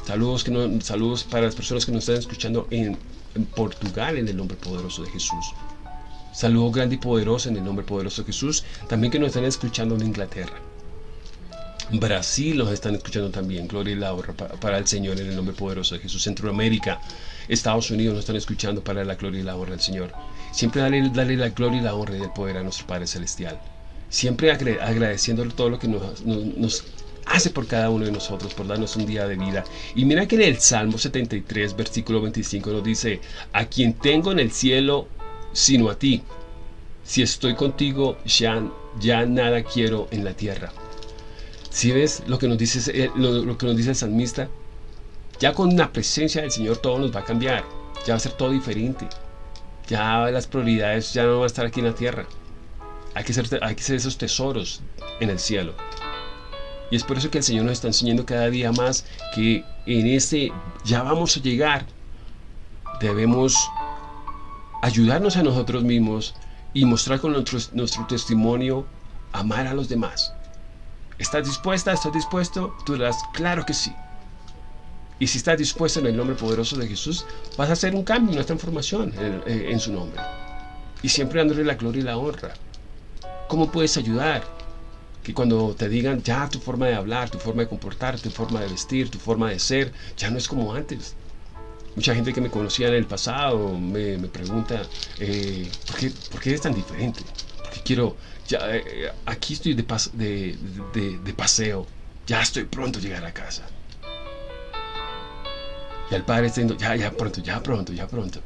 Saludos, que saludos para las personas que nos están escuchando en Portugal en el nombre poderoso de Jesús. Saludo grande y poderoso en el nombre poderoso de Jesús. También que nos están escuchando en Inglaterra. Brasil nos están escuchando también. Gloria y la honra para el Señor en el nombre poderoso de Jesús. Centroamérica, Estados Unidos nos están escuchando para la gloria y la honra del Señor. Siempre dale, la gloria y la honra y el poder a nuestro Padre Celestial. Siempre agradeciéndole todo lo que nos hace por cada uno de nosotros, por darnos un día de vida. Y mira que en el Salmo 73, versículo 25 nos dice, a quien tengo en el cielo sino a ti. Si estoy contigo, ya, ya nada quiero en la tierra. Si ves lo que, nos dice, eh, lo, que nos dice el salmista, ya con la presencia del Señor todo nos va a cambiar, ya va a ser todo diferente. Ya las prioridades ya no van a estar aquí en la tierra. Hay que, ser, hay que ser esos tesoros en el cielo. Y es por eso que el Señor nos está enseñando cada día más que en este ya vamos a llegar. Debemos ayudarnos a nosotros mismos y mostrar con nuestro, testimonio amar a los demás. ¿Estás dispuesta? ¿Estás dispuesto? Tú dirás, claro que sí. Y si estás dispuesto en el nombre poderoso de Jesús, vas a hacer un cambio, una transformación en, en su nombre. Y siempre dándole la gloria y la honra. ¿Cómo puedes ayudar? Que cuando te digan ya tu forma de hablar, tu forma de comportar, tu forma de vestir, tu forma de ser, ya no es como antes. Mucha gente que me conocía en el pasado me, pregunta, eh, ¿por, qué, ¿por, eres tan diferente? Porque quiero, ya, eh, aquí estoy de, de, de, paseo ya estoy pronto a llegar a casa. Y el padre está diciendo, ya, ya pronto, ya pronto, ya pronto.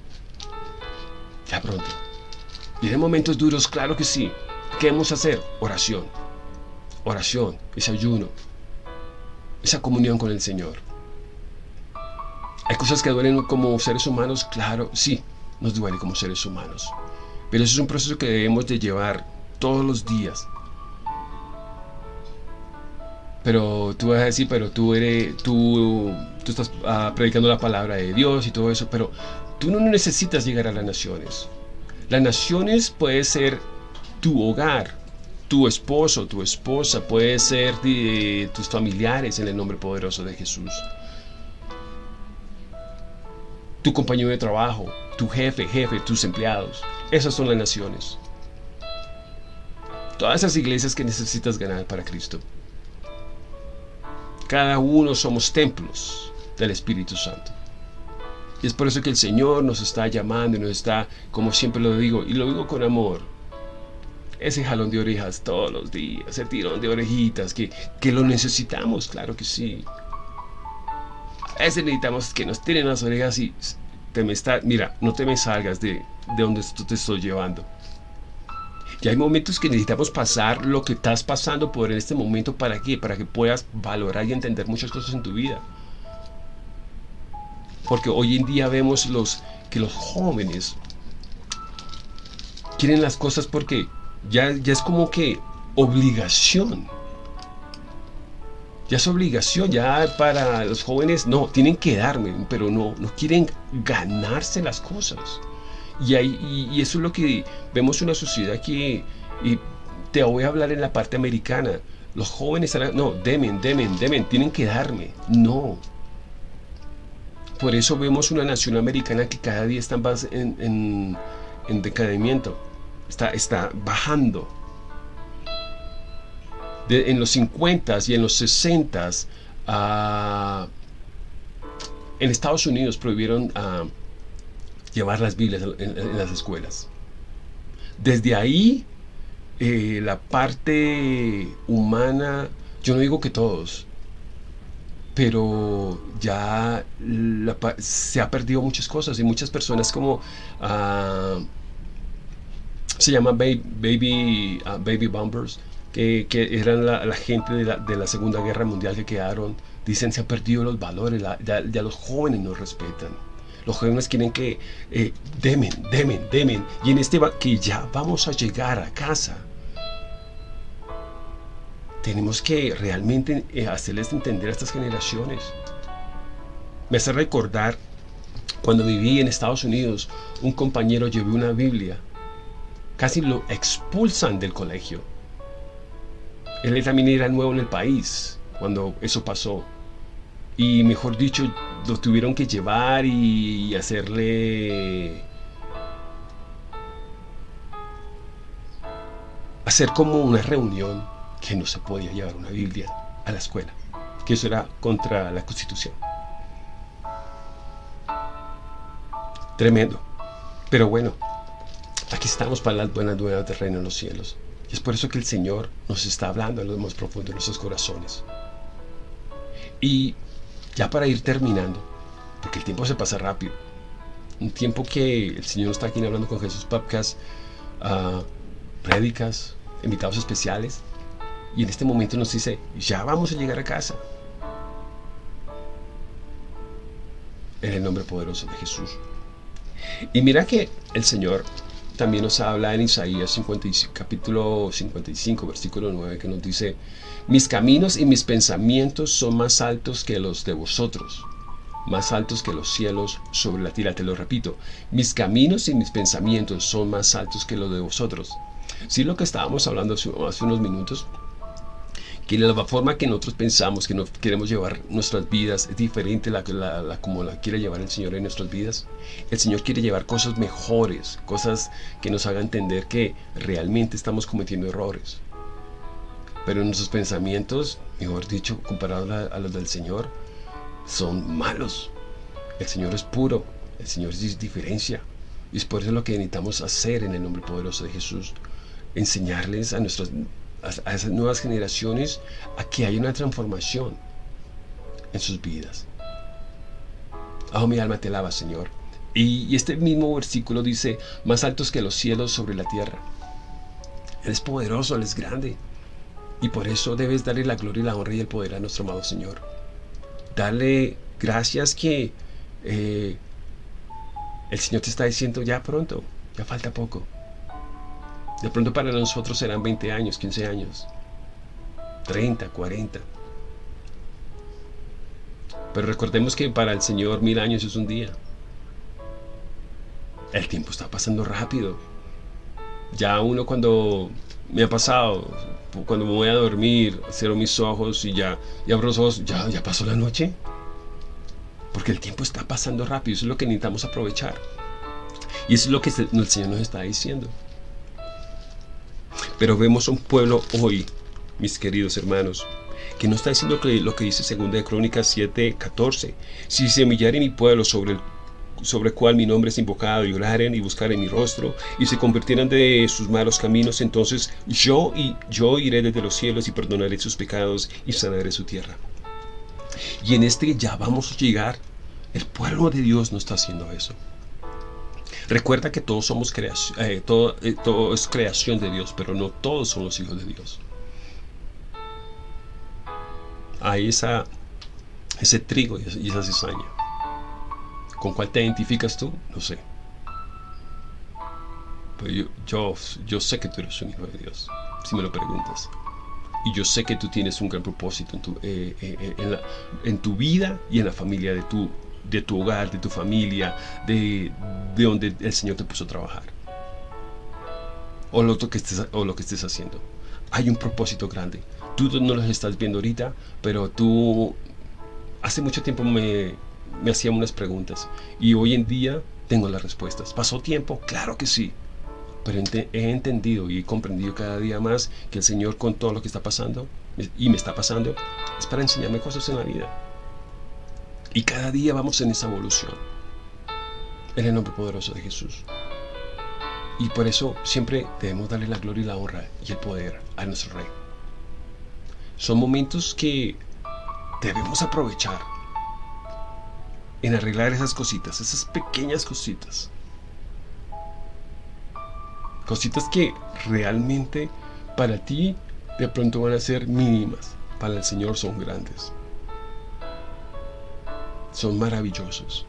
Ya pronto. Vienen momentos duros, claro que sí. ¿Qué debemos hacer? Oración. Oración, ese ayuno, esa comunión con el Señor. Hay cosas que duelen como seres humanos, claro, sí, nos duele como seres humanos. Pero eso es un proceso que debemos de llevar todos los días. Pero tú vas a decir, pero tú eres, tú, tú estás ah, predicando la palabra de Dios y todo eso, pero tú no necesitas llegar a las naciones. Las naciones puede ser tu hogar, tu esposo, tu esposa, puede ser tus familiares en el nombre poderoso de Jesús. Tu compañero de trabajo, tu jefe, jefe, tus empleados. Esas son las naciones. Todas esas iglesias que necesitas ganar para Cristo. Cada uno somos templos del Espíritu Santo. Y es por eso que el Señor nos está llamando y nos está, como siempre lo digo, y lo digo con amor, ese jalón de orejas todos los días, ese tirón de orejitas, que, que lo necesitamos, claro que sí. Veces necesitamos que nos tiren las orejas y te me está, mira, no te me salgas de, de donde tú te estoy llevando. Y hay momentos que necesitamos pasar lo que estás pasando por en este momento para qué? Para que puedas valorar y entender muchas cosas en tu vida. Porque hoy en día vemos los, que los jóvenes quieren las cosas porque ya, ya es como que obligación. Ya es obligación, ya para los jóvenes, no, tienen que darme, pero no, no quieren ganarse las cosas. Y, y, eso es lo que vemos en una sociedad que, y te voy a hablar en la parte americana, los jóvenes, no, demen, demen, demen, tienen que darme, no. Por eso vemos una nación americana que cada día está en, en, en decadimiento está, bajando. En los 50s y en los 60s, ah, en Estados Unidos prohibieron ah, llevar las Biblias en, las escuelas. Desde ahí, eh, la parte humana, yo no digo que todos, pero ya se ha perdido muchas cosas y muchas personas como... Ah, se llama Baby, baby, uh, que, eran la, gente de la, de la, Segunda Guerra Mundial que quedaron. Dicen se han perdido los valores, ya, los jóvenes no respetan. Los jóvenes quieren que eh, demen, demen, demen. Y en este que ya vamos a llegar a casa. Tenemos que realmente eh, hacerles entender a estas generaciones. Me hace recordar cuando viví en Estados Unidos, un compañero llevó una Biblia casi lo expulsan del colegio. Él también era nuevo en el país cuando eso pasó. Y mejor dicho, lo tuvieron que llevar y hacerle... Hacer como una reunión que no se podía llevar una Biblia a la escuela. Que eso era contra la Constitución. Tremendo. Pero bueno, Aquí estamos para las buenas nuevas del reino en los cielos. Y es por eso que el Señor nos está hablando en lo más profundo de nuestros corazones. Y ya para ir terminando, porque el tiempo se pasa rápido, un tiempo que el Señor está aquí hablando con Jesús Podcast, uh, prédicas, invitados especiales, y en este momento nos dice, ya vamos a llegar a casa. En el nombre poderoso de Jesús. Y mira que el Señor también nos habla en Isaías 55, capítulo 55, versículo 9, que nos dice, mis caminos y mis pensamientos son más altos que los de vosotros, más altos que los cielos sobre la tierra. Te lo repito, mis caminos y mis pensamientos son más altos que los de vosotros. Si lo que estábamos hablando hace unos minutos, que la forma que nosotros pensamos que no queremos llevar nuestras vidas es diferente la, la, como la quiere llevar el Señor en nuestras vidas. El Señor quiere llevar cosas mejores, cosas que nos hagan entender que realmente estamos cometiendo errores. Pero nuestros pensamientos, mejor dicho, comparados a, los del Señor, son malos. El Señor es puro, el Señor es diferencia. Y es por eso lo que necesitamos hacer en el nombre poderoso de Jesús. Enseñarles a nuestros a, esas nuevas generaciones a que haya una transformación en sus vidas. Oh, mi alma te alaba, Señor. Y, este mismo versículo dice, más altos que los cielos sobre la tierra. Él es poderoso, Él es grande. Y por eso debes darle la gloria y la honra y el poder a nuestro amado Señor. Darle gracias que eh, el Señor te está diciendo ya pronto, ya falta poco. De pronto para nosotros serán 20 años, 15 años, 30, 40. Pero recordemos que para el Señor mil años es un día. El tiempo está pasando rápido. Ya uno cuando me ha pasado, cuando me voy a dormir, cierro mis ojos y ya y abro los ojos, ya, ya pasó la noche. Porque el tiempo está pasando rápido, eso es lo que necesitamos aprovechar. Y eso es lo que el Señor nos está diciendo. Pero vemos un pueblo hoy, mis queridos hermanos, que no está diciendo lo que dice 2 de Crónicas 7, 14. Si se humillare mi pueblo sobre el sobre cual mi nombre es invocado y oraren y buscaren mi rostro y se convirtieran de sus malos caminos, entonces yo y yo iré desde los cielos y perdonaré sus pecados y sanaré su tierra. Y en este ya vamos a llegar. El pueblo de Dios no está haciendo eso. Recuerda que todos somos creación, eh, todo, eh, todo es creación de Dios, pero no todos son los hijos de Dios. Hay esa, ese trigo y esa cizaña. ¿Con cuál te identificas tú? No sé. Pero yo, yo, sé que tú eres un hijo de Dios, si me lo preguntas. Y yo sé que tú tienes un gran propósito en tu, eh, en, en tu vida y en la familia de tu, de tu hogar, de tu familia, de, donde el Señor te puso a trabajar. O lo, que estés, o lo que estés haciendo. Hay un propósito grande. Tú no lo estás viendo ahorita, pero tú hace mucho tiempo me, me hacían unas preguntas y hoy en día tengo las respuestas. ¿Pasó tiempo? Claro que sí. Pero he entendido y he comprendido cada día más que el Señor con todo lo que está pasando y me está pasando es para enseñarme cosas en la vida. Y cada día vamos en esa evolución. En el nombre poderoso de Jesús. Y por eso siempre debemos darle la gloria y la honra y el poder a nuestro Rey. Son momentos que debemos aprovechar en arreglar esas cositas, esas pequeñas cositas. Cositas que realmente para ti de pronto van a ser mínimas, para el Señor son grandes son maravillosos.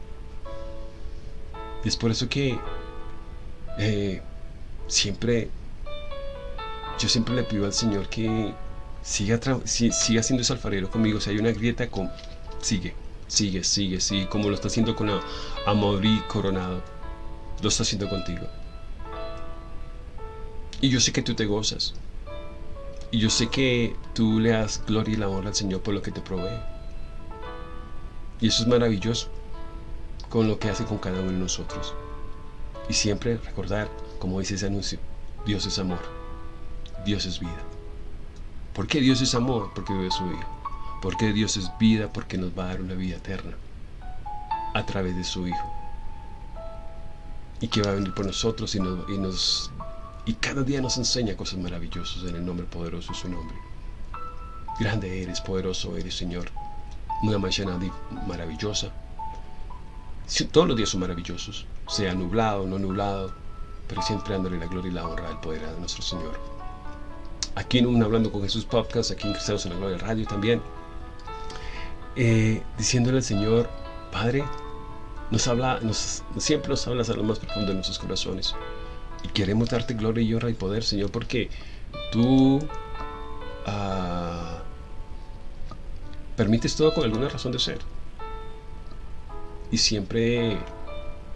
Y es por eso que eh, siempre, yo siempre le pido al Señor que siga, siga siendo ese alfarero conmigo. Si hay una grieta, con, sigue, sigue, sigue, sigue, como lo está haciendo con Amorí Coronado. Lo está haciendo contigo. Y yo sé que tú te gozas. Y yo sé que tú le das gloria y la honra al Señor por lo que te provee. Y eso es maravilloso con lo que hace con cada uno de nosotros. Y siempre recordar, como dice ese anuncio, Dios es amor, Dios es vida. ¿Por qué Dios es amor? Porque vive su Hijo. ¿Por qué Dios es vida? Porque nos va a dar una vida eterna a través de su Hijo. Y que va a venir por nosotros y, y, nos, y cada día nos enseña cosas maravillosas en el nombre poderoso de su nombre. Grande eres, poderoso eres, Señor una mañana maravillosa. Todos los días son maravillosos, sea nublado o no nublado, pero siempre dándole la gloria y la honra al poder de nuestro Señor. Aquí en un Hablando con Jesús podcast, aquí en Cristianos en la Gloria Radio también, eh, diciéndole al Señor, Padre, nos habla, nos, siempre nos hablas a lo más profundo de nuestros corazones. Y queremos darte gloria y honra y poder, Señor, porque tú uh, permites todo con alguna razón de ser. Y siempre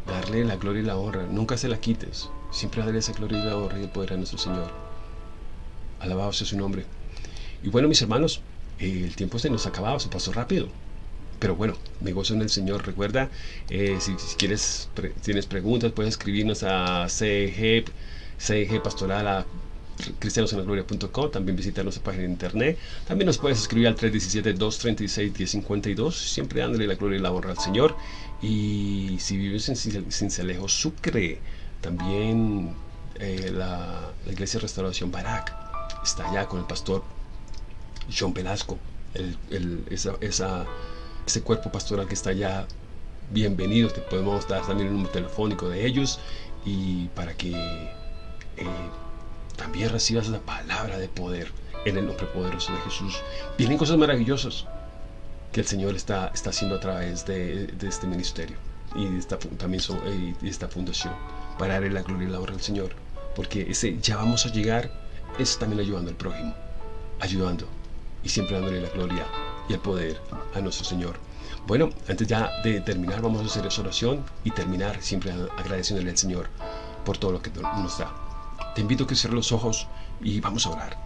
darle la gloria y la honra. Nunca se la quites. Siempre darle esa gloria y la honra y el poder a nuestro Señor. Alabado sea su nombre. Y bueno, mis hermanos, el tiempo se nos acababa, se pasó rápido. Pero bueno, me gozo en el Señor. Recuerda, eh, si, quieres, tienes preguntas, puedes escribirnos a CG, cristianosenlagloria.com, también visita nuestra página de internet. También nos puedes escribir al 317-236-1052, siempre dándole la gloria y la honra al Señor. Y si vives en Cincelejo, Sucre, también eh, la, Iglesia Restauración Barak está allá con el pastor John Velasco, esa, ese cuerpo pastoral que está allá. Bienvenido, te podemos dar también el número telefónico de ellos y para que eh, también recibas la palabra de poder en el nombre poderoso de Jesús. Vienen cosas maravillosas que el Señor está, está haciendo a través de, este ministerio y esta, también eh, de esta fundación para darle la gloria y la honra al Señor. Porque ese ya vamos a llegar es también ayudando al prójimo, ayudando y siempre dándole la gloria y el poder a nuestro Señor. Bueno, antes ya de terminar, vamos a hacer esa oración y terminar siempre agradeciéndole al Señor por todo lo que nos da. Te invito a que cierres los ojos y vamos a orar.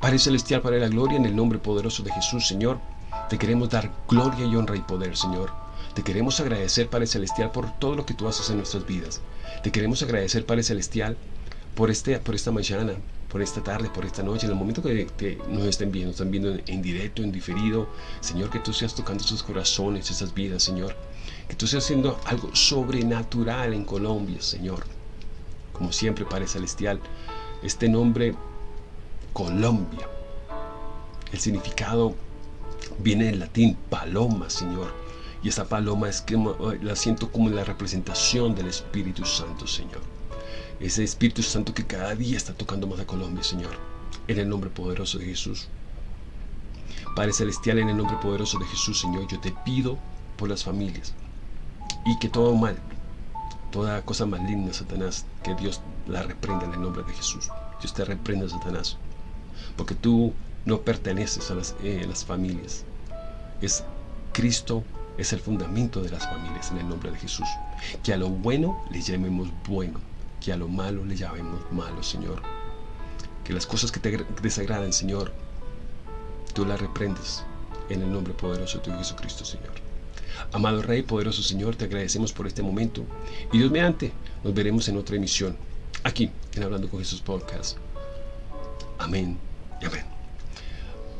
Padre Celestial, Padre de la Gloria, en el nombre poderoso de Jesús, Señor, te queremos dar gloria y honra y poder, Señor. Te queremos agradecer, Padre Celestial, por todo lo que tú haces en nuestras vidas. Te queremos agradecer, Padre Celestial, por, este, por esta mañana, por esta tarde, por esta noche, en el momento que, nos estén viendo, están viendo en, directo, en diferido. Señor, que tú seas tocando sus corazones, esas vidas, Señor. Que tú seas haciendo algo sobrenatural en Colombia, Señor. Como siempre, Padre Celestial, este nombre, Colombia. El significado viene del latín paloma, Señor. Y esa paloma es que la siento como la representación del Espíritu Santo, Señor ese Espíritu Santo que cada día está tocando más a Colombia, Señor. En el nombre poderoso de Jesús. Padre Celestial, en el nombre poderoso de Jesús, Señor, yo te pido por las familias. Y que todo mal, toda cosa maligna, Satanás, que Dios la reprenda en el nombre de Jesús. Dios te reprenda, Satanás. Porque tú no perteneces a las, eh, las familias. Es Cristo es el fundamento de las familias en el nombre de Jesús. Que a lo bueno le llamemos bueno que a lo malo le llamemos malo, Señor. Que las cosas que te desagradan, Señor, tú las reprendes en el nombre poderoso de tu Jesucristo, Señor. Amado Rey, poderoso Señor, te agradecemos por este momento y Dios mediante, nos veremos en otra emisión, aquí en Hablando con Jesús Podcast. Amén y amén.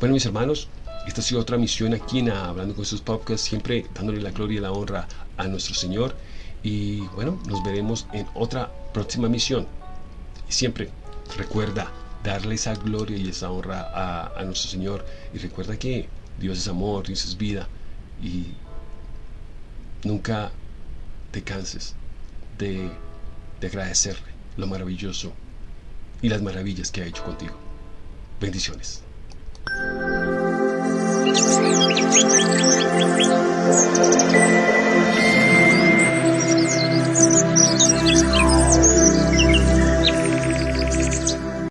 Bueno, mis hermanos, esta ha sido otra misión aquí en Hablando con Jesús Podcast, siempre dándole la gloria y la honra a nuestro Señor. Y bueno, nos veremos en otra próxima misión. Y siempre recuerda darle esa gloria y esa honra a, nuestro Señor. Y recuerda que Dios es amor, Dios es vida. Y Nunca te canses de, de agradecerle lo maravilloso y las maravillas que ha hecho contigo. Bendiciones.